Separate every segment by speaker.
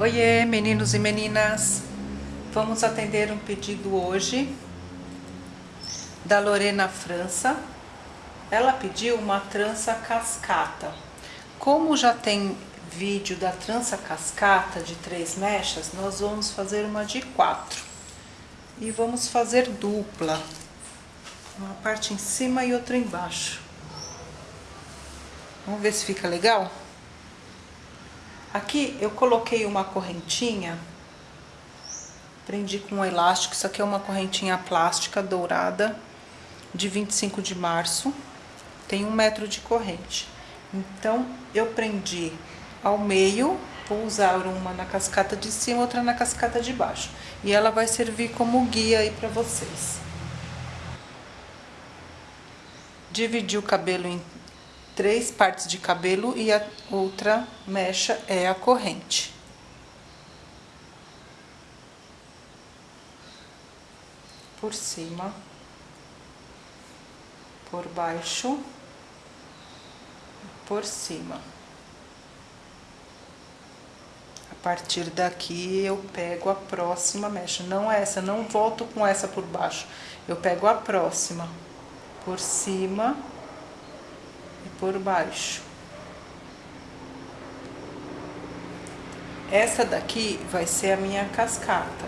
Speaker 1: Oiê, meninos e meninas! Vamos atender um pedido hoje da Lorena França. Ela pediu uma trança cascata. Como já tem vídeo da trança cascata de três mechas, nós vamos fazer uma de quatro. E vamos fazer dupla. Uma parte em cima e outra embaixo. Vamos ver se fica legal? Aqui eu coloquei uma correntinha, prendi com um elástico, isso aqui é uma correntinha plástica dourada de 25 de março, tem um metro de corrente. Então, eu prendi ao meio, vou usar uma na cascata de cima, outra na cascata de baixo. E ela vai servir como guia aí pra vocês. Dividi o cabelo em três partes de cabelo e a outra mecha é a corrente. Por cima, por baixo, por cima. A partir daqui eu pego a próxima mecha, não essa, não volto com essa por baixo. Eu pego a próxima, por cima por baixo. Essa daqui vai ser a minha cascata,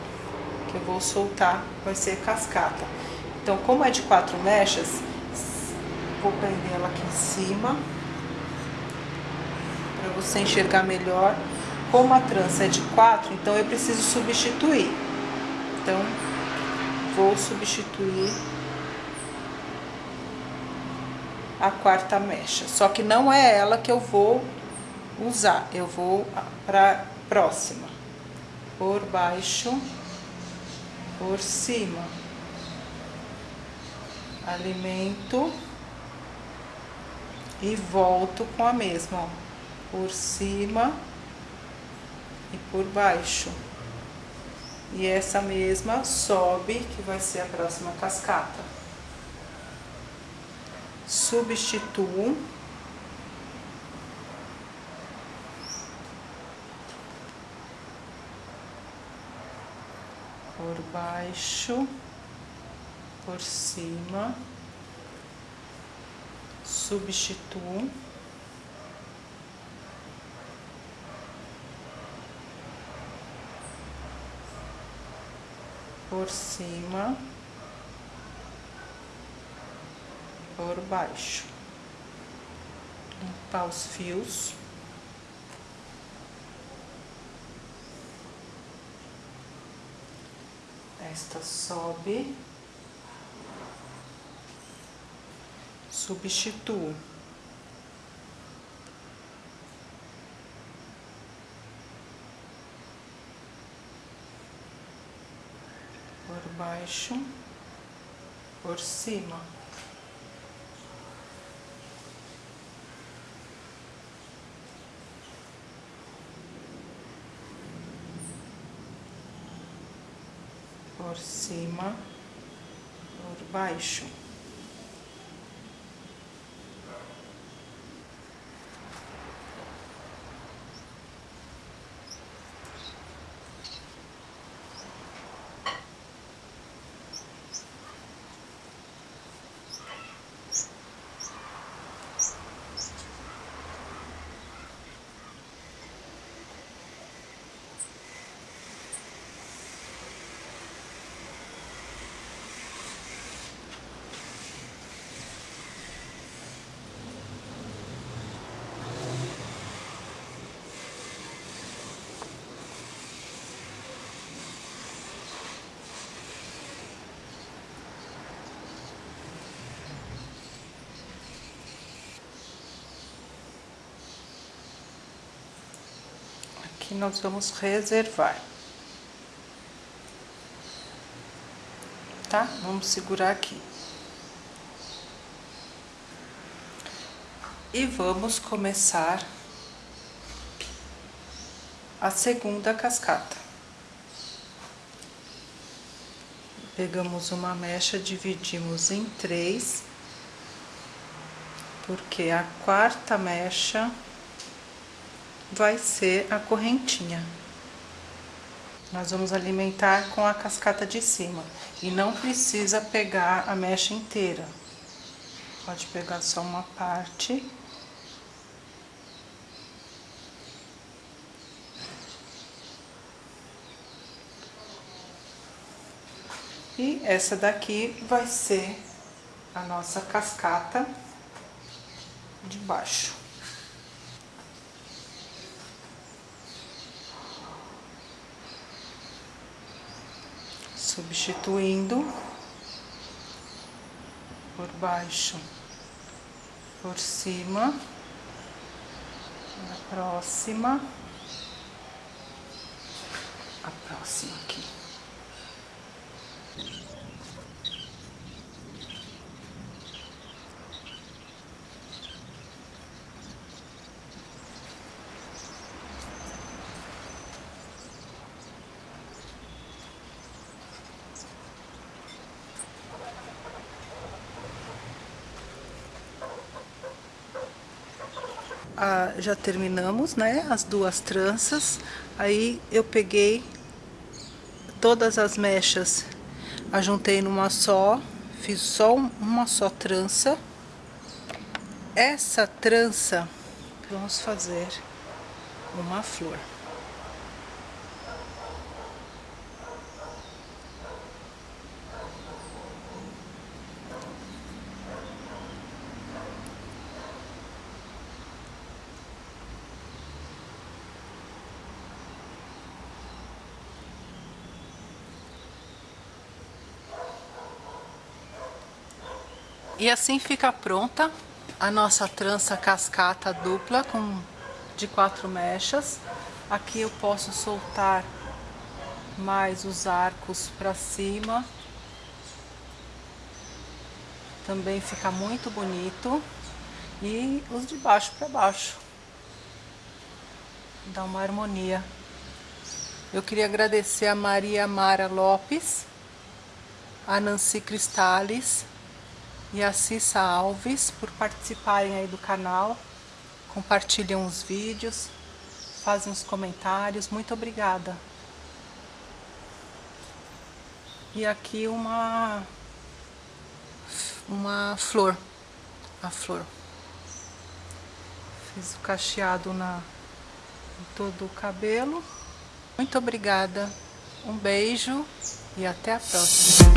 Speaker 1: que eu vou soltar, vai ser cascata. Então, como é de quatro mechas, vou prender ela aqui em cima, para você enxergar melhor. Como a trança é de quatro, então eu preciso substituir. Então, vou substituir a quarta mecha. Só que não é ela que eu vou usar, eu vou para próxima. Por baixo, por cima. Alimento e volto com a mesma, ó. Por cima e por baixo. E essa mesma sobe, que vai ser a próxima cascata substituo por baixo, por cima, substituo. Por cima. Por baixo. Limpar os fios. Esta sobe. Substituo. Por baixo, por cima. Por cima, por baixo. Aqui nós vamos reservar. Tá? Vamos segurar aqui. E vamos começar a segunda cascata. Pegamos uma mecha, dividimos em três, porque a quarta mecha vai ser a correntinha. Nós vamos alimentar com a cascata de cima. E não precisa pegar a mecha inteira. Pode pegar só uma parte. E essa daqui vai ser a nossa cascata de baixo. Substituindo por baixo, por cima, a próxima, a próxima aqui. Já terminamos, né, as duas tranças. Aí eu peguei todas as mechas, ajuntei numa só, fiz só uma só trança. Essa trança, vamos fazer uma flor. E assim fica pronta a nossa trança cascata dupla com de quatro mechas. Aqui eu posso soltar mais os arcos para cima. Também fica muito bonito. E os de baixo para baixo. Dá uma harmonia. Eu queria agradecer a Maria Mara Lopes, a Nancy Cristales, e a Cissa Alves por participarem aí do canal, compartilham os vídeos, fazem os comentários, muito obrigada. E aqui uma, uma flor, a flor. Fiz o cacheado na, em todo o cabelo. Muito obrigada, um beijo e até a próxima.